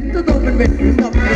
Let the door be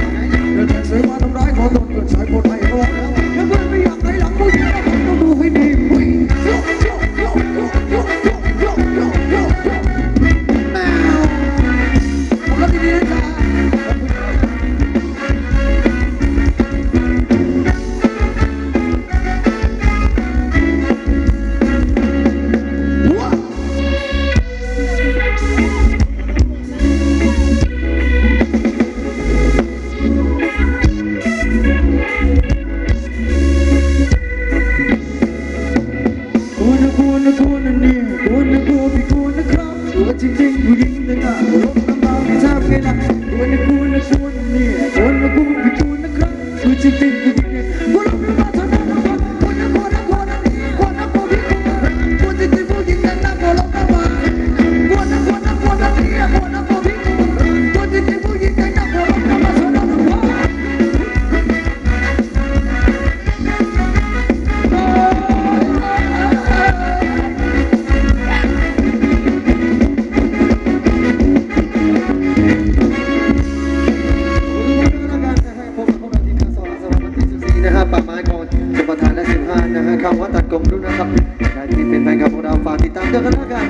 kawatan kong luna sa pinagkipit na gamunang pati tanda ka na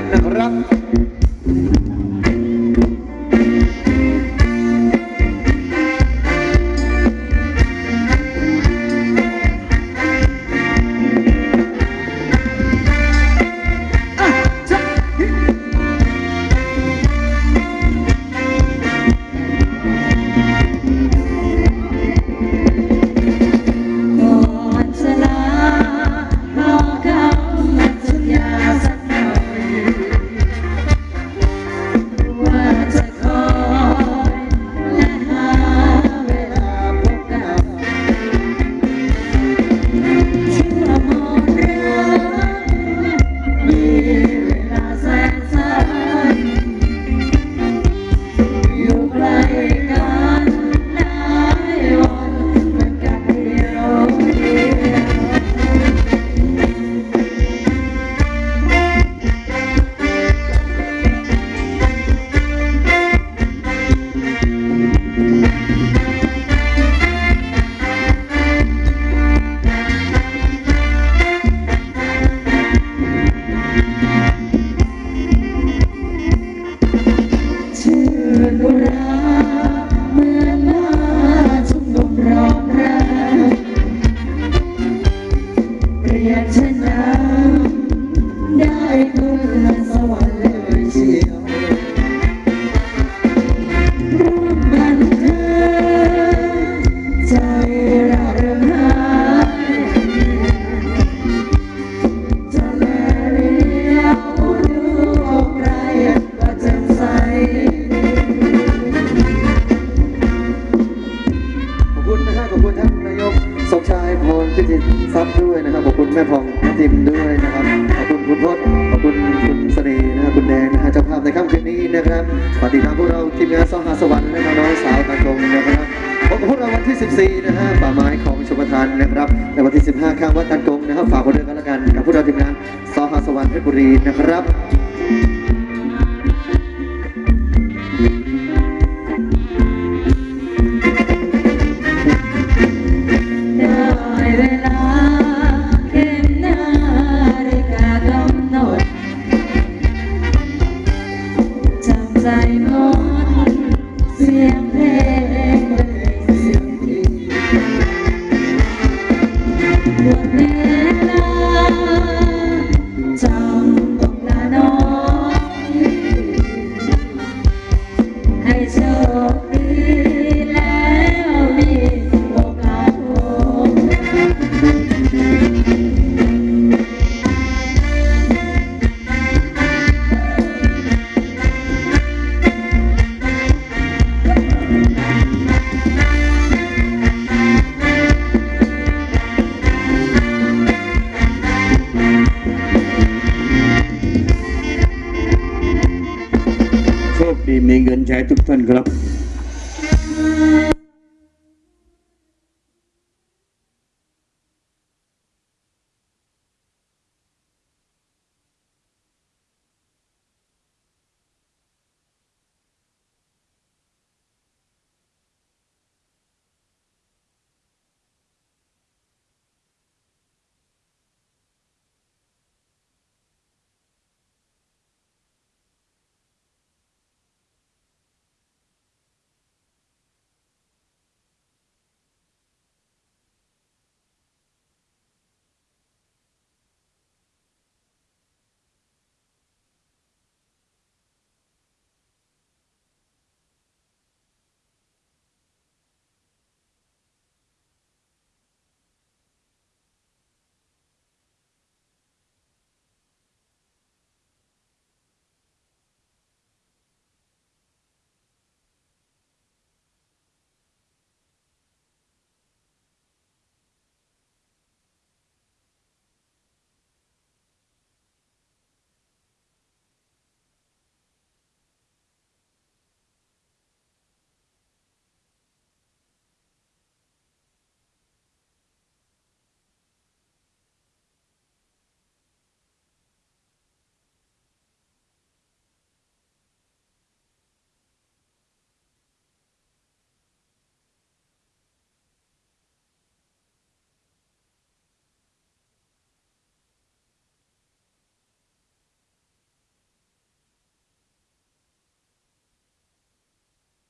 อยากชนะ ได้เพื่อสวรรค์ จิมด้วยนะครับ ขอบคุณคุณพจน์ขอบคุณคุณเสน่ห์นะครับคุณแดงนะฮะเจ้าภาพในค่ำคืนนี้นะครับปฏิทามพวกเราทีมงานสองหาสวรรค์นะครับน้อยสาวตะกงนะครับพบกับพวกเราวันที่ 14 นะฮะป่าไม้ของชมพทานนะครับในวันที่ 15 ข้างวัดตันกงนะครับฝากไว้ดินกันละกันกับพวกเราทีมงานสองหาสวรรค์เพชรบุรีนะครับ May Ganjai Tuktan Club.